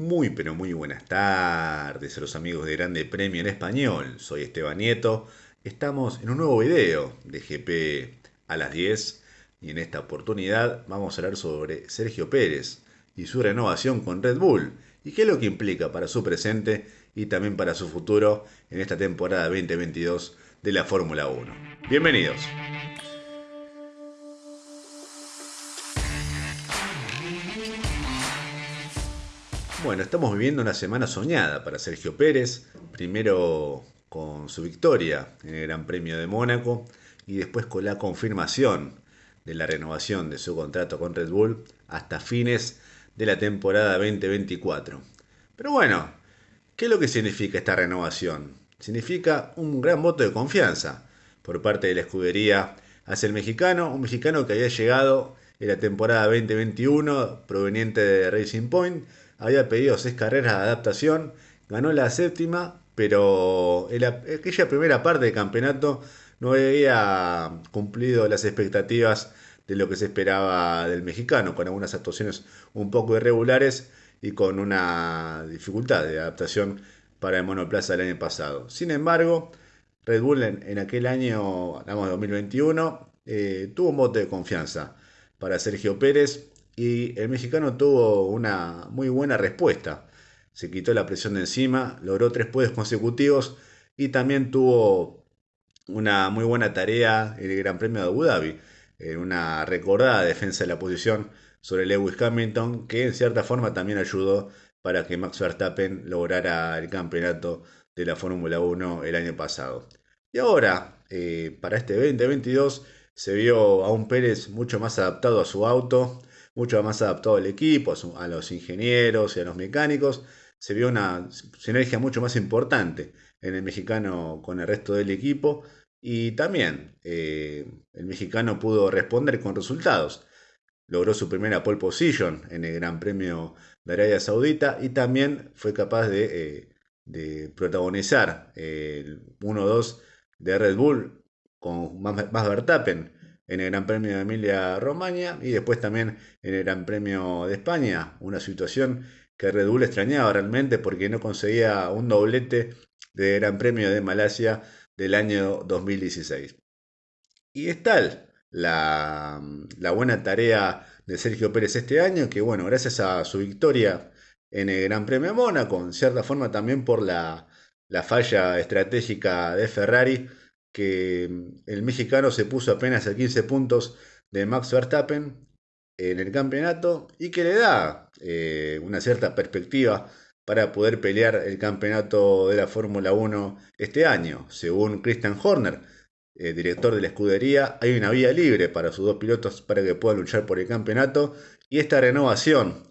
Muy pero muy buenas tardes a los amigos de Grande Premio en Español. Soy Esteban Nieto. Estamos en un nuevo video de GP a las 10 y en esta oportunidad vamos a hablar sobre Sergio Pérez y su renovación con Red Bull y qué es lo que implica para su presente y también para su futuro en esta temporada 2022 de la Fórmula 1. Bienvenidos. Bueno, estamos viviendo una semana soñada para Sergio Pérez, primero con su victoria en el Gran Premio de Mónaco y después con la confirmación de la renovación de su contrato con Red Bull hasta fines de la temporada 2024. Pero bueno, ¿qué es lo que significa esta renovación? Significa un gran voto de confianza por parte de la escudería hacia el mexicano, un mexicano que había llegado en la temporada 2021 proveniente de Racing Point había pedido seis carreras de adaptación, ganó la séptima, pero en aquella primera parte del campeonato no había cumplido las expectativas de lo que se esperaba del mexicano, con algunas actuaciones un poco irregulares y con una dificultad de adaptación para el monoplaza del año pasado. Sin embargo, Red Bull en, aquel año, hablamos de 2021, eh, tuvo un voto de confianza para Sergio Pérez y el mexicano tuvo una muy buena respuesta. Se quitó la presión de encima, logró tres puestos consecutivos y también tuvo una muy buena tarea en el Gran Premio de Abu Dhabi, en una recordada defensa de la posición sobre Lewis Hamilton, que en cierta forma también ayudó para que Max Verstappen lograra el campeonato de la Fórmula 1 el año pasado. Y ahora, eh, para este 2022, se vio a un Pérez mucho más adaptado a su auto, mucho más adaptado al equipo, a, los ingenieros y a los mecánicos. Se vio una sinergia mucho más importante en el mexicano con el resto del equipo y también eh, el mexicano pudo responder con resultados. Logró su primera pole position en el Gran Premio de Arabia Saudita y también fue capaz de, eh, protagonizar el 1-2 de Red Bull con más Verstappen en el Gran Premio de Emilia Romagna y después también en el Gran Premio de España, una situación que Red Bull extrañaba realmente porque no conseguía un doblete de Gran Premio de Malasia del año 2016. Y es tal la, buena tarea de Sergio Pérez este año que, bueno, gracias a su victoria en el Gran Premio de Mónaco, en cierta forma también por la, la falla estratégica de Ferrari, que mm, el mexicano se puso apenas a 15 puntos de Max Verstappen en el campeonato y que le da eh, una cierta perspectiva para poder pelear el campeonato de la Fórmula 1 este año. Según Christian Horner, eh, director de la escudería, hay una vía libre para sus dos pilotos para que puedan luchar por el campeonato y esta renovación,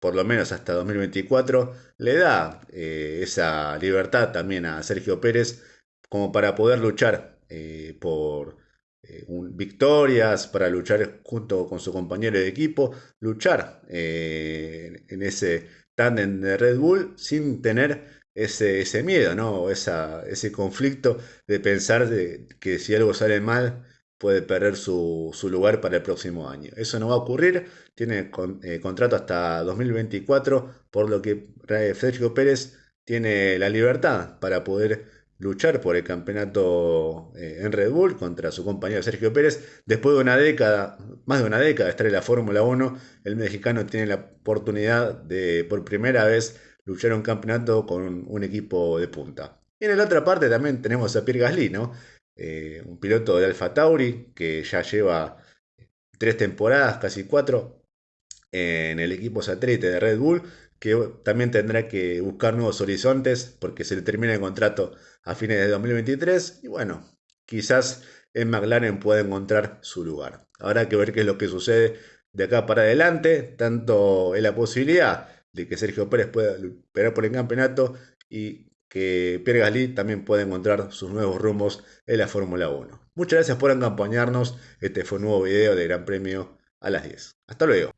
por lo menos hasta 2024, le da eh, esa libertad también a Sergio Pérez como para poder luchar eh, por eh, victorias, para luchar junto con su compañero de equipo, luchar eh, en ese tándem de Red Bull sin tener ese, ese miedo, ¿no? ese conflicto de pensar de, que si algo sale mal puede perder su, lugar para el próximo año. Eso no va a ocurrir, tiene contrato hasta 2024, por lo que Federico Pérez tiene la libertad para poder luchar por el campeonato eh, en Red Bull contra su compañero Sergio Pérez. Después de una década, más de una década de estar en la Fórmula 1, el mexicano tiene la oportunidad de por primera vez luchar un campeonato con un, equipo de punta. Y en la otra parte también tenemos a Pierre Gasly, ¿no? Eh, un piloto de Alfa Tauri que ya lleva tres temporadas, casi cuatro, en el equipo satélite de Red Bull, que también tendrá que buscar nuevos horizontes porque se le termina el contrato a fines de 2023 y bueno, quizás en McLaren pueda encontrar su lugar. Habrá que ver qué es lo que sucede de acá para adelante, tanto en la posibilidad de que Sergio Pérez pueda pelear por el campeonato y que Pierre Gasly también pueda encontrar sus nuevos rumbos en la Fórmula 1. Muchas gracias por acompañarnos. Este fue un nuevo video de Gran Premio a las 10. Hasta luego.